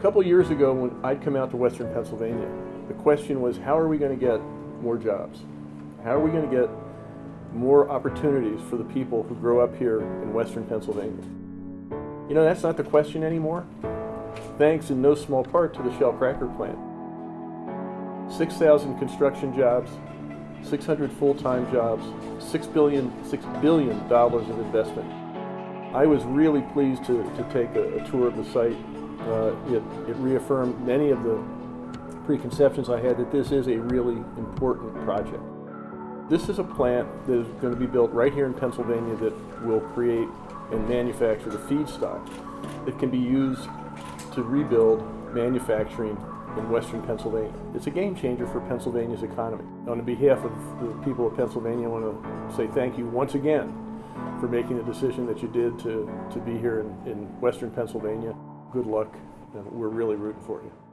A couple years ago, when I'd come out to Western Pennsylvania, the question was, how are we going to get more jobs? How are we going to get more opportunities for the people who grow up here in Western Pennsylvania? You know, that's not the question anymore. Thanks in no small part to the Shell cracker plant. 6,000 construction jobs, 600 full-time jobs, $6 billion, $6 billion of investment. I was really pleased to, to take a, a tour of the site. Uh, it, it reaffirmed many of the preconceptions I had that this is a really important project. This is a plant that is going to be built right here in Pennsylvania that will create and manufacture the feedstock that can be used to rebuild manufacturing in western Pennsylvania. It's a game changer for Pennsylvania's economy. On behalf of the people of Pennsylvania, I want to say thank you once again for making the decision that you did to, to be here in, in western Pennsylvania. Good luck, and we're really rooting for you.